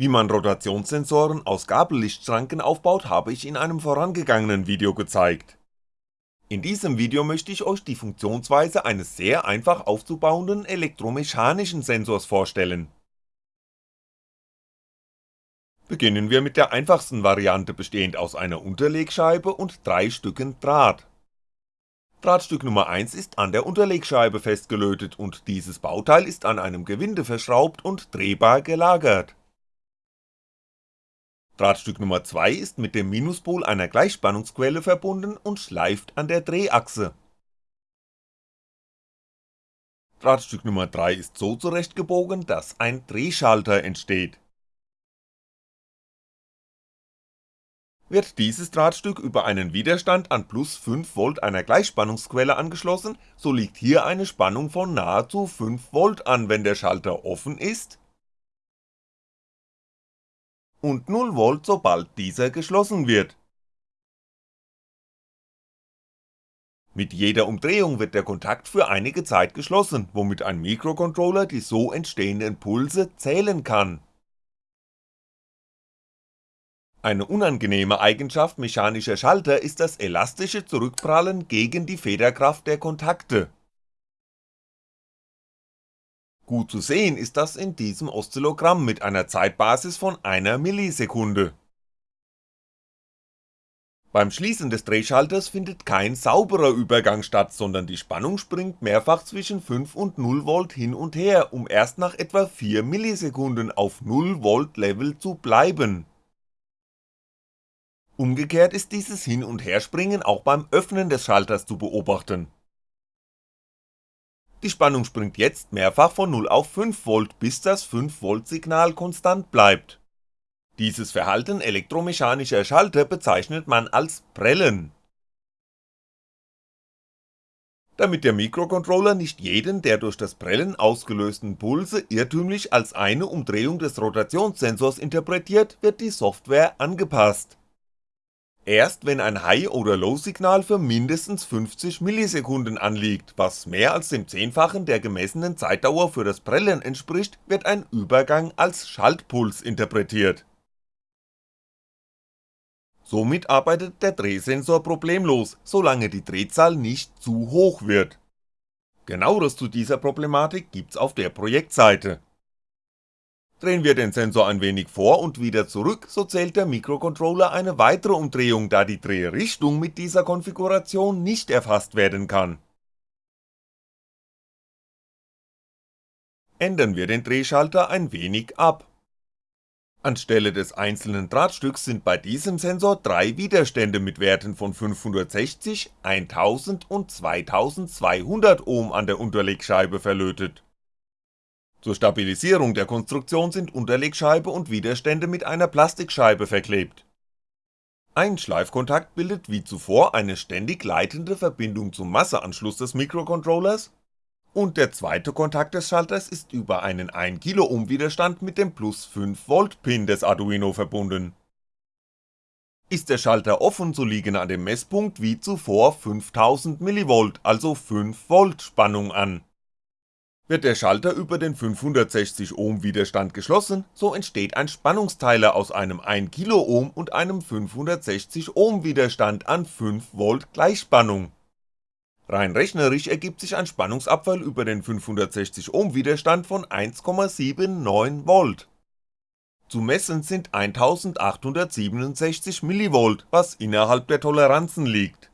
Wie man Rotationssensoren aus Gabellichtschranken aufbaut, habe ich in einem vorangegangenen Video gezeigt. In diesem Video möchte ich euch die Funktionsweise eines sehr einfach aufzubauenden elektromechanischen Sensors vorstellen. Beginnen wir mit der einfachsten Variante bestehend aus einer Unterlegscheibe und drei Stücken Draht. Drahtstück Nummer 1 ist an der Unterlegscheibe festgelötet und dieses Bauteil ist an einem Gewinde verschraubt und drehbar gelagert. Drahtstück Nummer 2 ist mit dem Minuspol einer Gleichspannungsquelle verbunden und schleift an der Drehachse. Drahtstück Nummer 3 ist so zurechtgebogen, dass ein Drehschalter entsteht Wird dieses Drahtstück über einen Widerstand an plus 5V einer Gleichspannungsquelle angeschlossen, so liegt hier eine Spannung von nahezu 5V an, wenn der Schalter offen ist und 0V sobald dieser geschlossen wird. Mit jeder Umdrehung wird der Kontakt für einige Zeit geschlossen, womit ein Mikrocontroller die so entstehenden Pulse zählen kann eine unangenehme Eigenschaft mechanischer Schalter ist das elastische Zurückprallen gegen die Federkraft der Kontakte. Gut zu sehen ist das in diesem Oszillogramm mit einer Zeitbasis von einer Millisekunde. Beim Schließen des Drehschalters findet kein sauberer Übergang statt, sondern die Spannung springt mehrfach zwischen 5 und 0V hin und her, um erst nach etwa 4 Millisekunden auf 0V Level zu bleiben Umgekehrt ist dieses Hin- und Herspringen auch beim Öffnen des Schalters zu beobachten. Die Spannung springt jetzt mehrfach von 0 auf 5V, bis das 5V Signal konstant bleibt. Dieses Verhalten elektromechanischer Schalter bezeichnet man als Prellen. Damit der Mikrocontroller nicht jeden der durch das Prellen ausgelösten Pulse irrtümlich als eine Umdrehung des Rotationssensors interpretiert, wird die Software angepasst erst wenn ein High- oder Low-Signal für mindestens 50 Millisekunden anliegt, was mehr als dem Zehnfachen der gemessenen Zeitdauer für das Prellen entspricht, wird ein Übergang als Schaltpuls interpretiert. Somit arbeitet der Drehsensor problemlos, solange die Drehzahl nicht zu hoch wird. Genaueres zu dieser Problematik gibt's auf der Projektseite Drehen wir den Sensor ein wenig vor und wieder zurück, so zählt der Mikrocontroller eine weitere Umdrehung, da die Drehrichtung mit dieser Konfiguration nicht erfasst werden kann. Ändern wir den Drehschalter ein wenig ab. Anstelle des einzelnen Drahtstücks sind bei diesem Sensor drei Widerstände mit Werten von 560, 1000 und 2200 Ohm an der Unterlegscheibe verlötet zur Stabilisierung der Konstruktion sind Unterlegscheibe und Widerstände mit einer Plastikscheibe verklebt. Ein Schleifkontakt bildet wie zuvor eine ständig leitende Verbindung zum Masseanschluss des Mikrocontrollers und der zweite Kontakt des Schalters ist über einen 1kΩ Widerstand mit dem plus 5V Pin des Arduino verbunden. Ist der Schalter offen, so liegen an dem Messpunkt wie zuvor 5000mV, also 5V Spannung an wird der Schalter über den 560 Ohm Widerstand geschlossen, so entsteht ein Spannungsteiler aus einem 1kΩ und einem 560 Ohm Widerstand an 5V Gleichspannung. Rein rechnerisch ergibt sich ein Spannungsabfall über den 560 Ohm Widerstand von 1,79V. Zu messen sind 1867mV, was innerhalb der Toleranzen liegt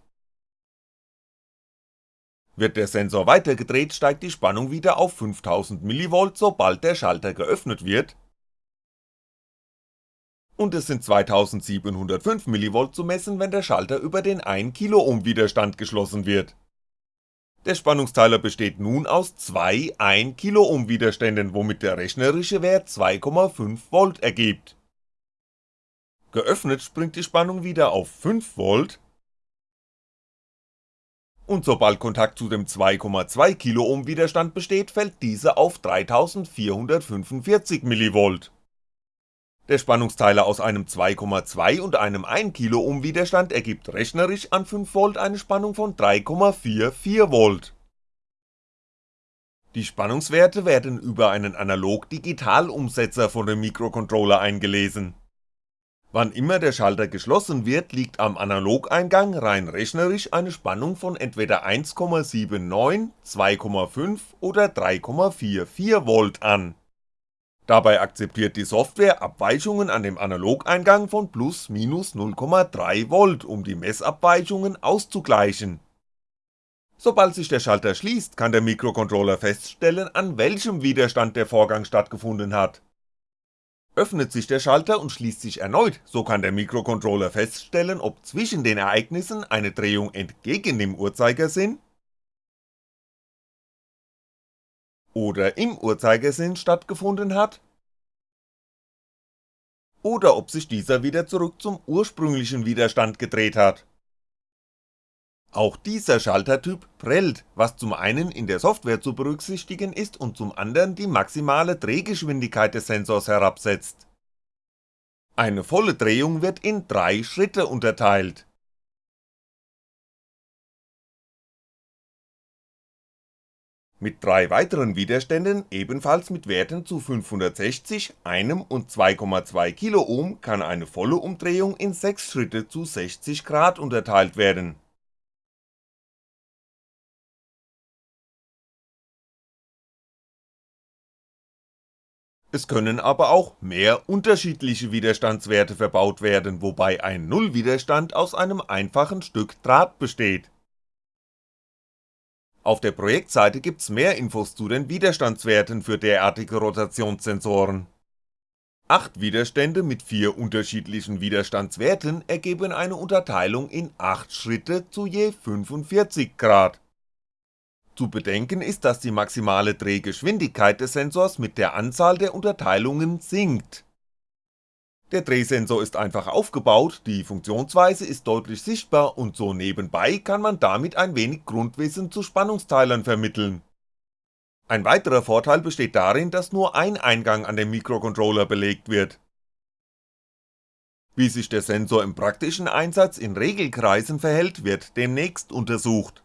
wird der Sensor weitergedreht, steigt die Spannung wieder auf 5000mV, sobald der Schalter geöffnet wird und es sind 2705mV zu messen, wenn der Schalter über den 1kΩ Widerstand geschlossen wird. Der Spannungsteiler besteht nun aus zwei 1kΩ Widerständen, womit der rechnerische Wert 2,5V ergibt. Geöffnet springt die Spannung wieder auf 5V und sobald Kontakt zu dem 2,2kΩ Widerstand besteht, fällt dieser auf 3445mV. Der Spannungsteiler aus einem 2,2 und einem 1kΩ Widerstand ergibt rechnerisch an 5V eine Spannung von 3,44V. Die Spannungswerte werden über einen Analog-Digital-Umsetzer von dem Mikrocontroller eingelesen. Wann immer der Schalter geschlossen wird, liegt am Analogeingang rein rechnerisch eine Spannung von entweder 1,79, 2,5 oder 3,44V an. Dabei akzeptiert die Software Abweichungen an dem Analogeingang von plus minus 0,3V, um die Messabweichungen auszugleichen Sobald sich der Schalter schließt, kann der Mikrocontroller feststellen, an welchem Widerstand der Vorgang stattgefunden hat. Öffnet sich der Schalter und schließt sich erneut, so kann der Mikrocontroller feststellen, ob zwischen den Ereignissen eine Drehung entgegen dem Uhrzeigersinn oder im Uhrzeigersinn stattgefunden hat oder ob sich dieser wieder zurück zum ursprünglichen Widerstand gedreht hat auch dieser Schaltertyp prellt, was zum einen in der Software zu berücksichtigen ist und zum anderen die maximale Drehgeschwindigkeit des Sensors herabsetzt. Eine volle Drehung wird in drei Schritte unterteilt. Mit drei weiteren Widerständen, ebenfalls mit Werten zu 560, einem und 2,2 kann eine volle Umdrehung in 6 Schritte zu 60 Grad unterteilt werden Es können aber auch mehr unterschiedliche Widerstandswerte verbaut werden, wobei ein Nullwiderstand aus einem einfachen Stück Draht besteht. Auf der Projektseite gibt's mehr Infos zu den Widerstandswerten für derartige Rotationssensoren. 8 Widerstände mit 4 unterschiedlichen Widerstandswerten ergeben eine Unterteilung in 8 Schritte zu je 45 Grad zu bedenken ist, dass die maximale Drehgeschwindigkeit des Sensors mit der Anzahl der Unterteilungen sinkt. Der Drehsensor ist einfach aufgebaut, die Funktionsweise ist deutlich sichtbar und so nebenbei kann man damit ein wenig Grundwissen zu Spannungsteilern vermitteln. Ein weiterer Vorteil besteht darin, dass nur ein Eingang an dem Mikrocontroller belegt wird. Wie sich der Sensor im praktischen Einsatz in Regelkreisen verhält, wird demnächst untersucht.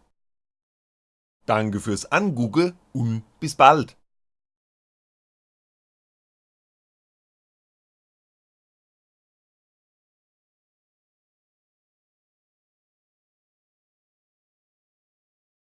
Danke fürs Angugge und bis bald